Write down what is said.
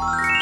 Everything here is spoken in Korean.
you